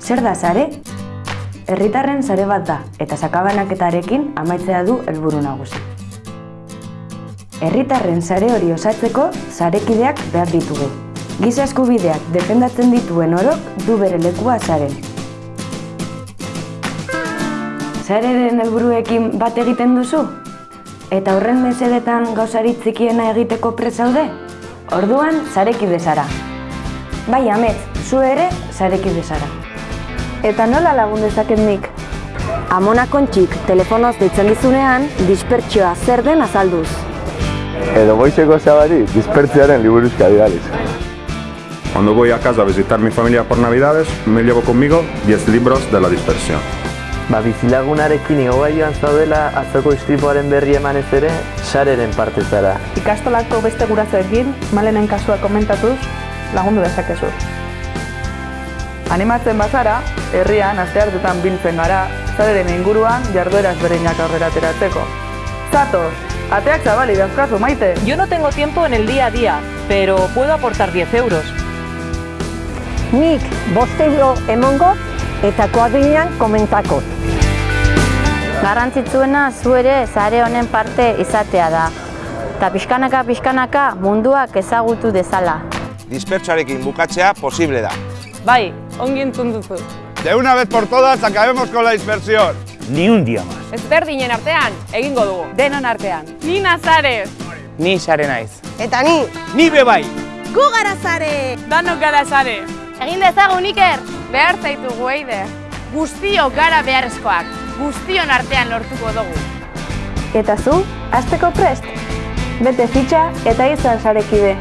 Zer da sare? Herritarren sare bat da eta sakabanaketarekin amaitzea du helburu nagusi. Herritarren sare hori osatzeko sarekideak behar ditugu. Giza eskubideak defendatzen dituen orok du bere lekua saren. Sareren helburuekin bat egiten duzu? Eta horren mesedetan gauzarit txikiena egiteko presaude? Orduan, sarekide zara. Bai, amets, zu ere, sarekide zara. Eta nola lagun dezaket nik? Amona kontxik telefonoz deitzen dizunean, dispertsioa zer den azalduz. Edo goizeko zabari, dispertziaren liburuzka bidaliz. Cuando voy a casa a visitar mi familia por Navidades, me llevo conmigo 10 libros de la dispersión. Ba, bizilagunarekin igogaioan zaudela atzoko istripuaren berri emanez ere, sareren parte zara. Ikastolako beste gurasoekin, malenen kasua komentatuz, lagundu dezakezu. Animatzen bazara, herrian asteartetan biltzen gara, zareren inguruan jardueraz berdinak aurrera ateratzeko. Zatoz, ateak zabali dauzkazu maite. Yo no tengo tiempo en el día a día, pero puedo aportar 10 euros. Nik boste euro emongo eta kuadrilan komentakot. Garrantzitsuena zu ere sare honen parte izatea da. Eta pixkanaka pixkanaka munduak ezagutu dezala. Dispertsoarekin bukatzea posible da. Bai, ongi entzun duzu. De una vez por todas acabemos con la dispersión. Ni un día más. Ezberdinen artean, egingo dugu. Denon artean. Ni Nazares. Ni sare naiz. Eta ni, Ni bebai. Gu gara zare! Danok gara sare. Egin dezagun Iker! Behar zaitugu eide. Guztiok gara beharrezkoak. Guztion artean lortuko dugu. Eta zu, hasteko prest? Bete fitxa eta izan sarekide.